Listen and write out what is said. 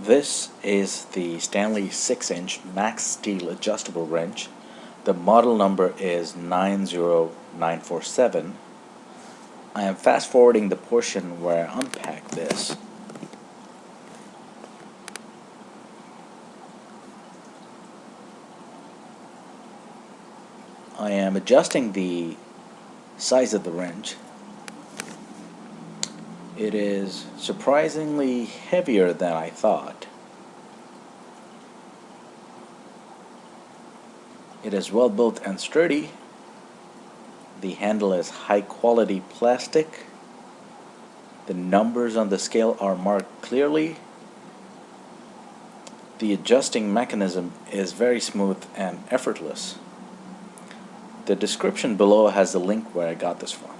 This is the Stanley 6-inch max steel adjustable wrench. The model number is 90947. I am fast forwarding the portion where I unpack this. I am adjusting the size of the wrench. It is surprisingly heavier than I thought. It is well built and sturdy. The handle is high quality plastic. The numbers on the scale are marked clearly. The adjusting mechanism is very smooth and effortless. The description below has the link where I got this from.